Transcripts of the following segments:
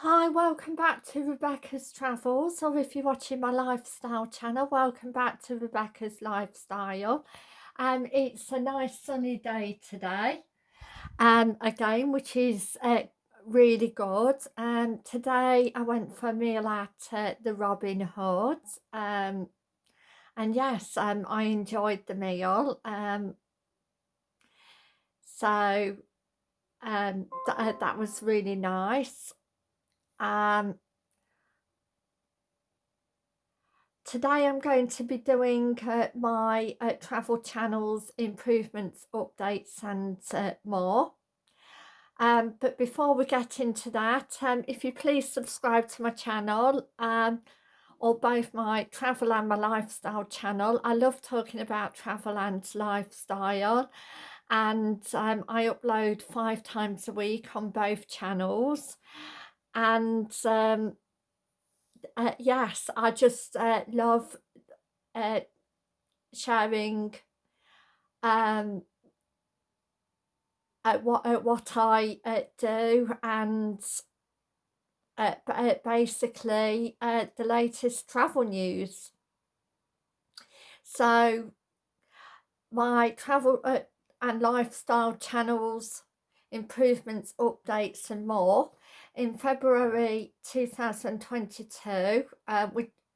Hi, welcome back to Rebecca's Travels, or if you're watching my lifestyle channel, welcome back to Rebecca's Lifestyle. Um, it's a nice sunny day today, um, again, which is uh, really good. Um, today I went for a meal at uh, the Robin Hood, um, and yes, um, I enjoyed the meal. Um, so um, th uh, that was really nice. Um, today I'm going to be doing uh, my uh, travel channels improvements updates and uh, more. Um, but before we get into that um, if you please subscribe to my channel um, or both my travel and my lifestyle channel. I love talking about travel and lifestyle and um, I upload five times a week on both channels and um, uh, yes I just uh, love uh, sharing um, uh, what uh, what I uh, do and basically the latest travel news. So my travel and lifestyle channels improvements updates and more in February 2022 uh,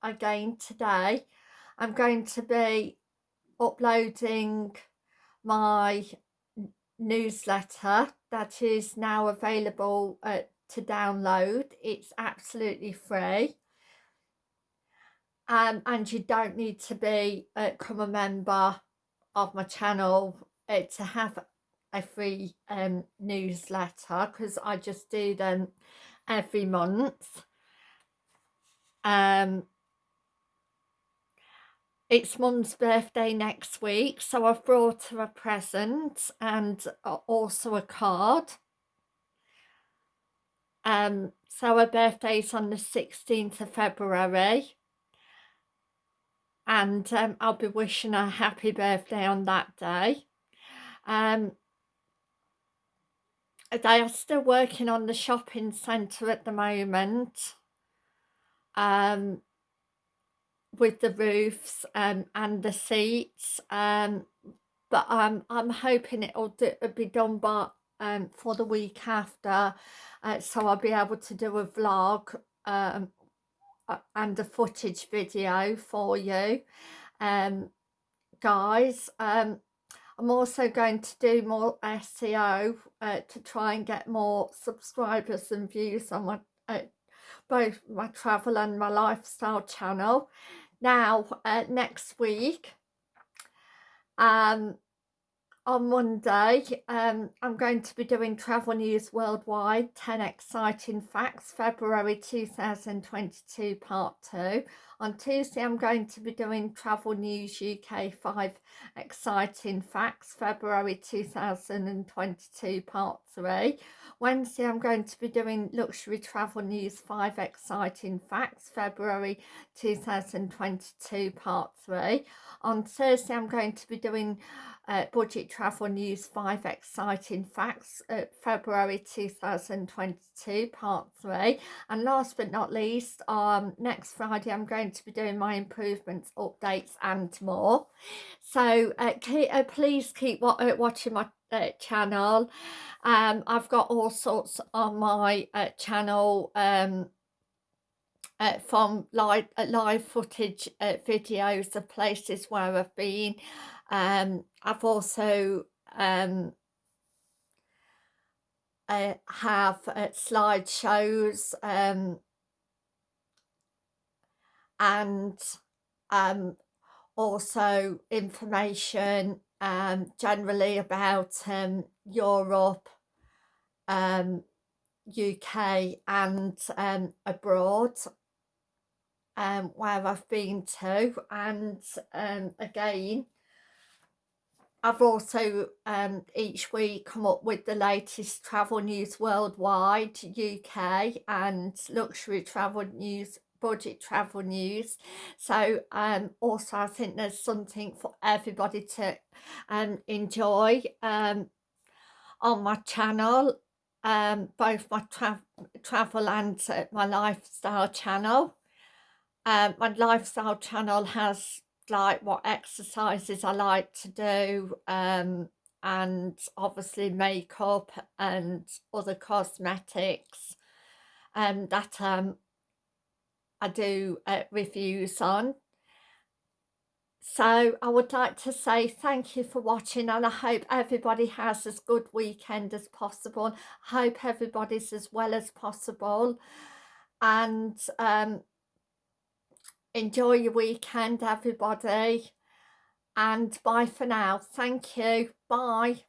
again today I'm going to be uploading my newsletter that is now available uh, to download. It's absolutely free. Um, and you don't need to be uh, become a member of my channel uh, to have a free um, newsletter because I just do them every month. Um, it's mum's birthday next week so I've brought her a present and also a card. Um, so her birthday's on the 16th of February and um, I'll be wishing her happy birthday on that day. Um, they are still working on the shopping centre at the moment um, with the roofs um, and the seats um, but um, I'm hoping it'll do, be done by, um, for the week after uh, so I'll be able to do a vlog um, and a footage video for you um, guys um, I'm also going to do more SEO uh, to try and get more subscribers and views on my uh, both my travel and my lifestyle channel. Now, uh, next week, um, on Monday, um, I'm going to be doing Travel News Worldwide 10 Exciting Facts, February 2022, Part 2. On Tuesday, I'm going to be doing Travel News UK 5 Exciting Facts, February 2022, Part 3. Wednesday, I'm going to be doing Luxury Travel News 5 Exciting Facts, February 2022, Part 3. On Thursday, I'm going to be doing uh, Budget Travel News 5 Exciting Facts, February 2022, Part 3. And last but not least, um, next Friday, I'm going to be doing my improvements, updates and more. So uh, keep, uh, please keep uh, watching my uh, channel. Um, I've got all sorts on my uh, channel um, uh, from live uh, live footage uh, videos of places where I've been. Um, I've also um, uh, have uh, slideshows um, and um, also information um, generally about um, Europe, um, UK and um, abroad um, where I've been to and um, again I've also um, each week come up with the latest travel news worldwide UK and luxury travel news budget travel news so um also I think there's something for everybody to um enjoy um on my channel um, both my tra travel and uh, my lifestyle channel. Um, my lifestyle channel has like what exercises I like to do um, and obviously makeup and other cosmetics um, that um, I do uh, reviews on. So I would like to say thank you for watching and I hope everybody has as good weekend as possible. I hope everybody's as well as possible and um, enjoy your weekend everybody and bye for now. Thank you. Bye.